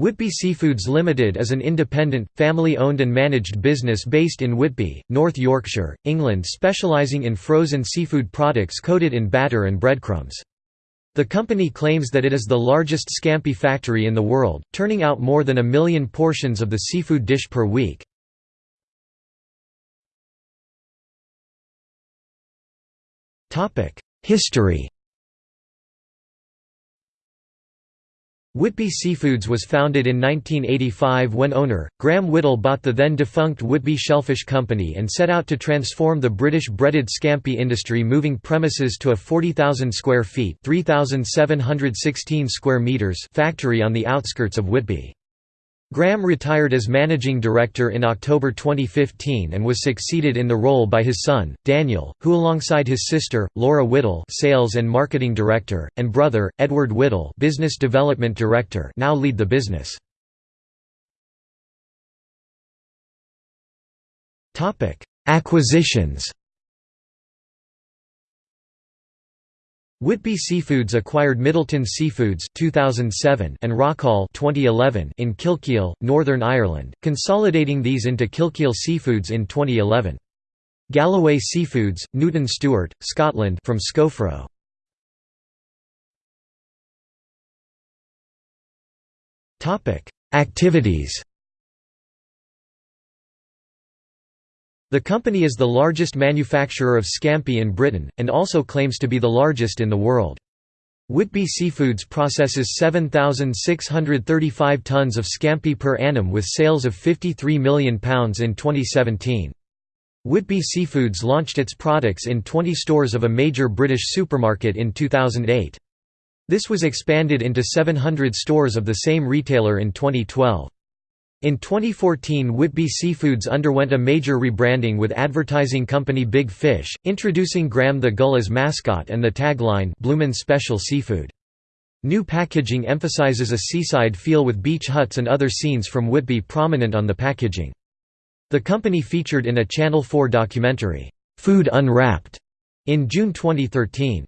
Whitby Seafoods Limited is an independent, family-owned and managed business based in Whitby, North Yorkshire, England specialising in frozen seafood products coated in batter and breadcrumbs. The company claims that it is the largest scampi factory in the world, turning out more than a million portions of the seafood dish per week. History Whitby Seafoods was founded in 1985 when owner, Graham Whittle bought the then-defunct Whitby Shellfish Company and set out to transform the British breaded scampi industry moving premises to a 40,000 square feet 3,716 square meters factory on the outskirts of Whitby. Graham retired as managing director in October 2015 and was succeeded in the role by his son, Daniel, who alongside his sister, Laura Whittle sales and marketing director, and brother, Edward Whittle business development director now lead the business. Acquisitions Whitby Seafoods acquired Middleton Seafoods 2007 and Rockall 2011 in Kilkeel, Northern Ireland, consolidating these into Kilkeel Seafoods in 2011. Galloway Seafoods, Newton Stewart, Scotland from Scowfro. Activities The company is the largest manufacturer of scampi in Britain, and also claims to be the largest in the world. Whitby Seafoods processes 7,635 tonnes of scampi per annum with sales of £53 million in 2017. Whitby Seafoods launched its products in 20 stores of a major British supermarket in 2008. This was expanded into 700 stores of the same retailer in 2012. In 2014 Whitby Seafoods underwent a major rebranding with advertising company Big Fish, introducing Graham the Gull as mascot and the tagline Bloomin' Special Seafood. New packaging emphasizes a seaside feel with beach huts and other scenes from Whitby prominent on the packaging. The company featured in a Channel 4 documentary, "'Food Unwrapped' in June 2013.